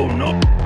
Oh no.